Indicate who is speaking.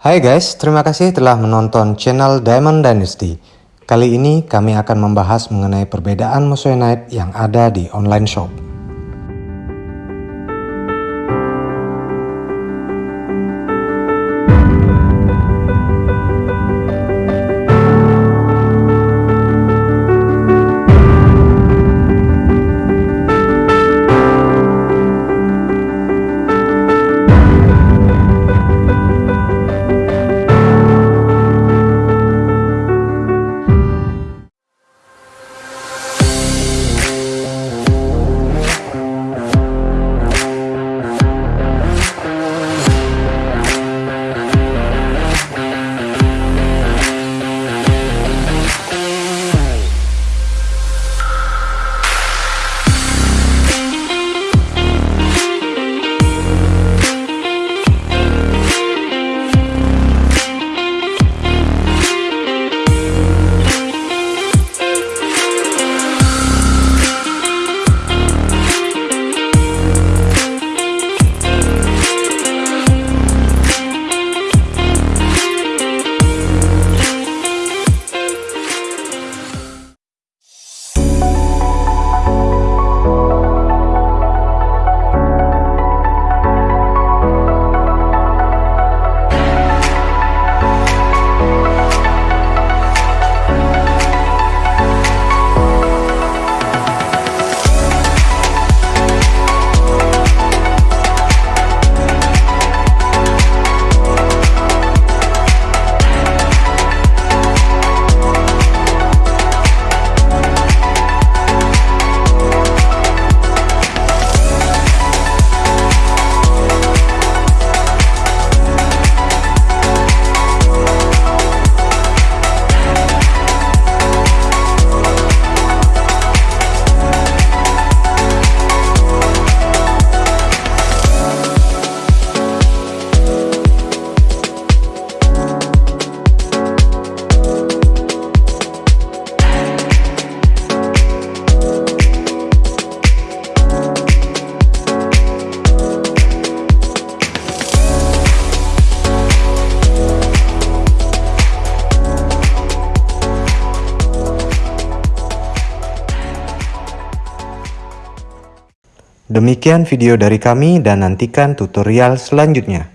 Speaker 1: Hai guys, terima kasih telah menonton channel Diamond Dynasty. Kali ini kami akan membahas mengenai perbedaan Moissanite yang ada di online shop. Demikian video dari kami dan nantikan tutorial selanjutnya.